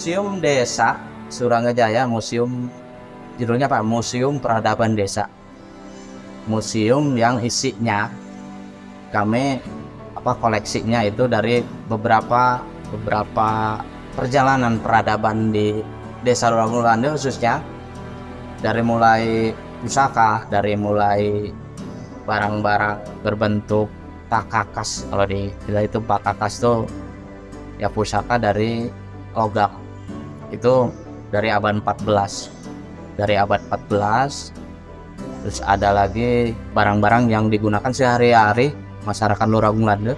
Museum Desa Surangajaya, museum judulnya Pak Museum Peradaban Desa. Museum yang isinya kami apa koleksinya itu dari beberapa beberapa perjalanan peradaban di Desa Luragulande khususnya. Dari mulai pusaka, dari mulai barang-barang berbentuk pakakas kalau di itu pakakas tuh ya pusaka dari logam itu dari abad 14 dari abad 14 terus ada lagi barang-barang yang digunakan sehari-hari masyarakat Luragung Lande.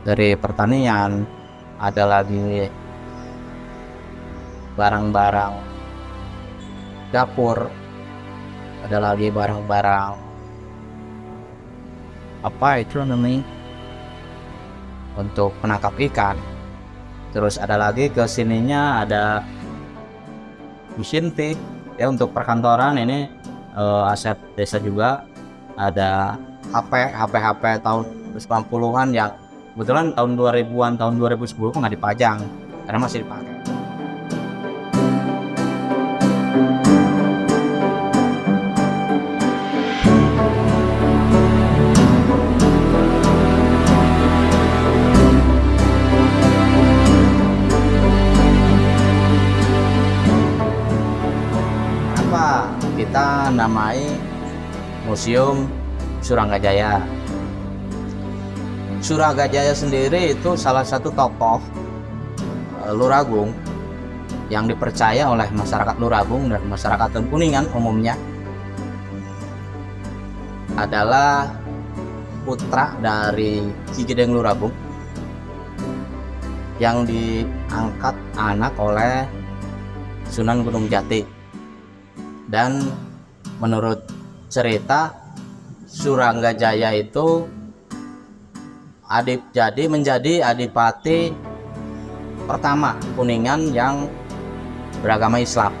Dari pertanian ada lagi barang-barang dapur ada lagi barang-barang apa itu namanya? Untuk penangkap ikan terus ada lagi ke sininya ada mesin tik ya untuk perkantoran ini uh, aset desa juga ada HP HP HP tahun 90-an yang kebetulan tahun 2000-an tahun 2010 nggak dipajang karena masih dipakai museum Surangajaya. Suragajaya sendiri itu salah satu tokoh uh, Luragung yang dipercaya oleh masyarakat Luragung dan masyarakat Kuningan umumnya. Adalah putra dari Ki Gedeng Luragung yang diangkat anak oleh Sunan Gunung Jati. Dan menurut cerita Suranggajaya itu adip jadi menjadi adipati pertama Kuningan yang beragama Islam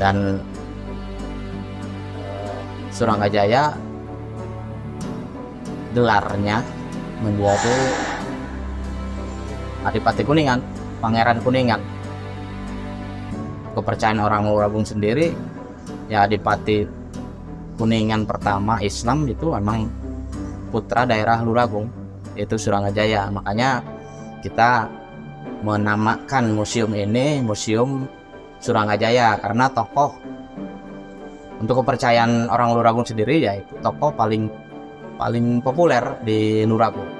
dan Suranggajaya gelarnya menjadi Adipati Kuningan, Pangeran Kuningan. Kepercayaan orang Luragung sendiri ya Adipati Kuningan pertama Islam itu emang putra daerah Luragung yaitu Surangajaya makanya kita menamakan museum ini museum Surangajaya karena tokoh untuk kepercayaan orang Luragung sendiri yaitu tokoh paling paling populer di Luragung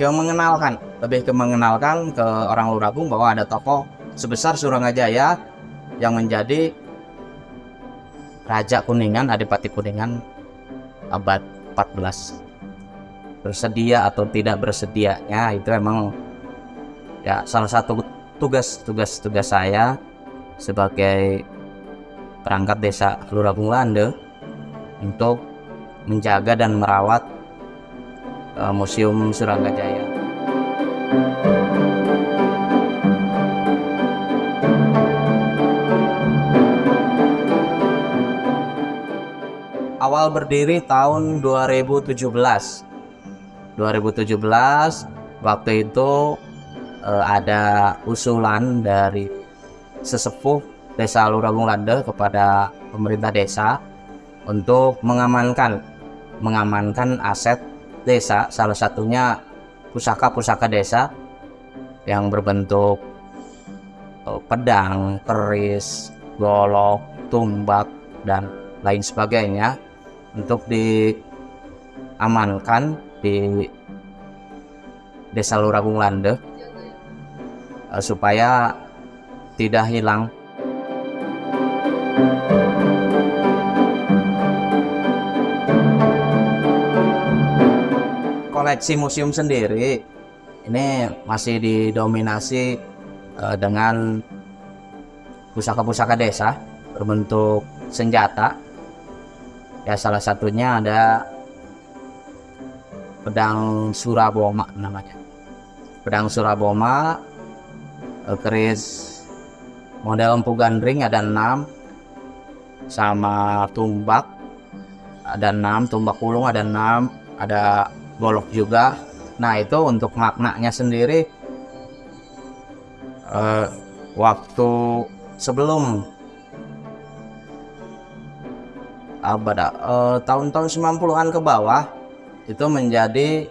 ke mengenalkan. Lebih ke mengenalkan ke orang Luragung bahwa ada tokoh sebesar Surangajaya yang menjadi Raja Kuningan Adipati Kuningan abad 14 bersedia atau tidak bersedianya itu emang ya salah satu tugas tugas tugas saya sebagai perangkat desa Luragung Lande untuk menjaga dan merawat uh, Museum Suranggajaya. Awal berdiri tahun 2017. 2017 waktu itu uh, ada usulan dari sesepuh Desa Luragung Lande kepada pemerintah desa untuk mengamankan mengamankan aset desa salah satunya pusaka-pusaka desa yang berbentuk uh, pedang, keris, golok, tumbak dan lain sebagainya untuk diamankan di Desa Luragung Lande uh, supaya tidak hilang koleksi museum sendiri. Ini masih didominasi uh, dengan pusaka-pusaka desa berbentuk senjata. Ya salah satunya ada pedang Suraboma namanya. Pedang Suraboma uh, keris model empu gandring ada enam sama tumbak ada enam tumbak kulung ada enam ada golok juga. Nah itu untuk maknanya sendiri uh, waktu sebelum apa dah uh, tahun-tahun 90-an ke bawah itu menjadi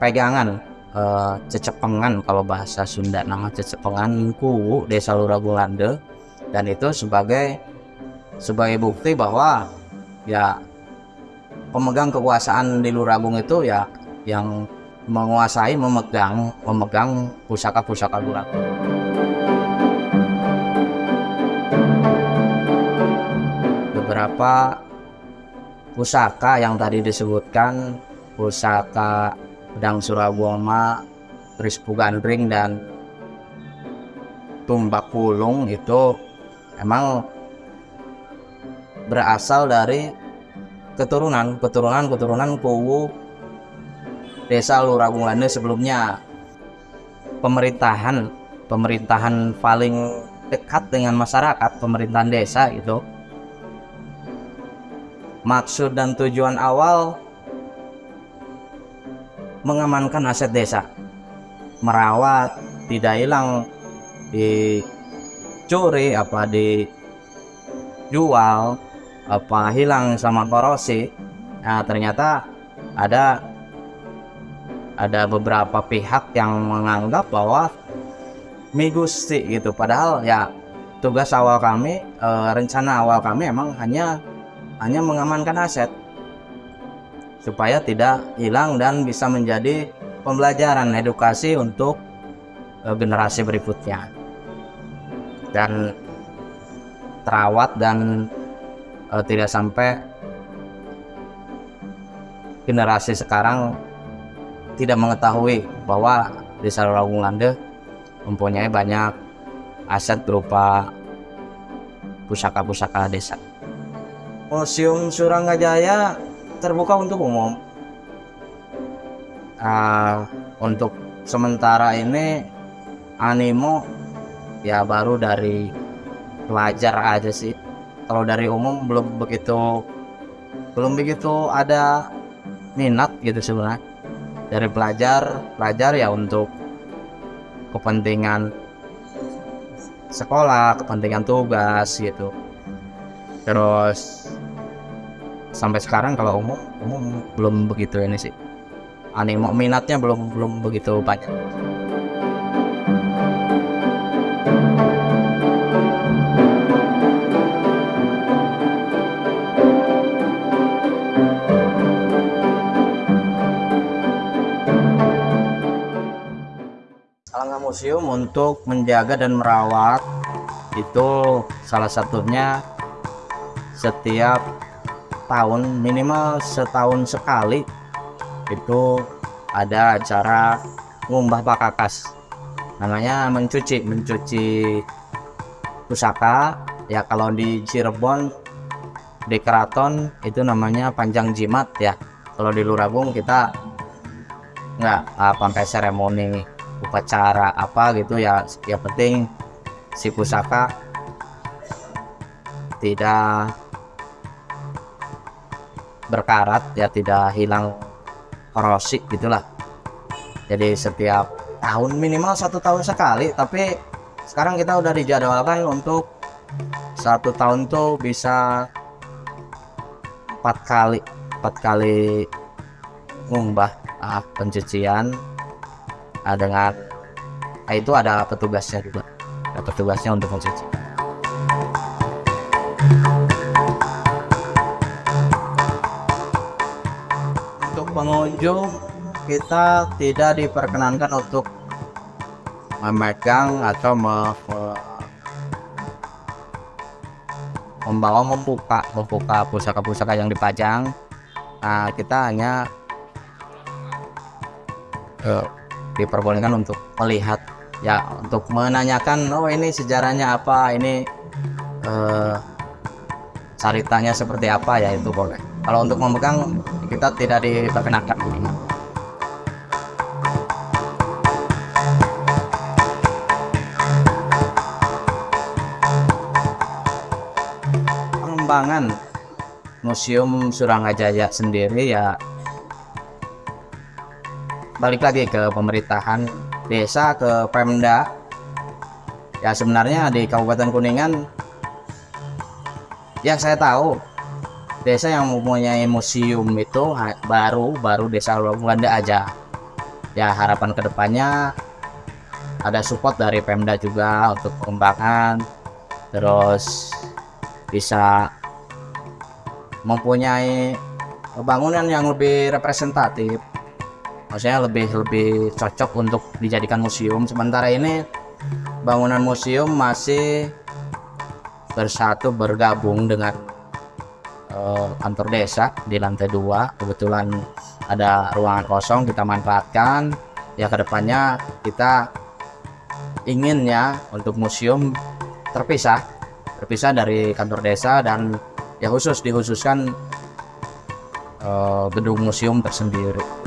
pegangan uh, cecepengan kalau bahasa Sunda nama cecepengan ku desa Luragulande dan itu sebagai sebagai bukti bahwa ya pemegang kekuasaan di Luragung itu ya yang menguasai memegang memegang pusaka-pusaka Luragung. Beberapa pusaka yang tadi disebutkan pusaka pedang Suraboma, Rispu Gandring dan Tumbak Pulung itu emang berasal dari keturunan keturunan keturunan Kuwu desa Luragung Lande sebelumnya. Pemerintahan pemerintahan paling dekat dengan masyarakat pemerintahan desa itu maksud dan tujuan awal mengamankan aset desa. Merawat tidak hilang dicuri apa dijual apa hilang sama korosi nah ternyata ada ada beberapa pihak yang menganggap bahwa migusti gitu. Padahal ya tugas awal kami e, rencana awal kami emang hanya hanya mengamankan aset. Supaya tidak hilang dan bisa menjadi pembelajaran edukasi untuk e, generasi berikutnya. Dan terawat dan uh, tidak sampai generasi sekarang tidak mengetahui bahwa desa Ragung Lande mempunyai banyak aset berupa pusaka-pusaka desa. Museum Suranggajaya terbuka untuk umum. Uh, untuk sementara ini animo ya baru dari pelajar aja sih kalau dari umum belum begitu belum begitu ada minat gitu sebenarnya. Dari pelajar pelajar ya untuk kepentingan sekolah kepentingan tugas gitu. Terus sampai sekarang kalau umum umum belum begitu ini sih. Animo minatnya belum belum begitu banyak museum untuk menjaga dan merawat itu salah satunya setiap tahun minimal setahun sekali itu ada acara ngumbah pakakas. Namanya mencuci mencuci pusaka. Ya kalau di Cirebon di keraton itu namanya panjang jimat ya. Kalau di Luragung kita nggak apa pakai seremoni upacara apa gitu ya. Yang penting si pusaka tidak berkarat ya tidak hilang korosi gitulah. Jadi setiap tahun minimal satu tahun sekali. Tapi sekarang kita udah dijadwalkan untuk satu tahun tuh bisa empat kali empat kali ngumbah ah, pencucian dengan nah itu ada petugasnya juga. Ada petugasnya untuk mencuci. Untuk pengunjung kita tidak diperkenankan untuk memegang atau me, membawa membuka membuka pusaka-pusaka yang dipajang. Nah kita hanya uh, diperbolehkan untuk melihat. Ya untuk menanyakan oh ini sejarahnya apa? Ini eh, ceritanya seperti apa? Ya itu boleh. Kalau untuk memegang kita tidak diperkenakan pengembangan Museum Surangajaya sendiri ya balik lagi ke pemerintahan desa ke Pemda. Ya sebenarnya di Kabupaten Kuningan yang saya tahu desa yang mempunyai museum itu baru baru desa Luanda aja. Ya harapan ke depannya ada support dari Pemda juga untuk pengembangan terus bisa mempunyai bangunan yang lebih representatif maksudnya lebih lebih cocok untuk dijadikan museum. Sementara ini bangunan museum masih bersatu bergabung dengan eh, kantor desa di lantai dua. Kebetulan ada ruangan kosong kita manfaatkan. Ya ke depannya kita inginnya untuk museum terpisah terpisah dari kantor desa dan ya khusus dikhususkan eh, gedung museum tersendiri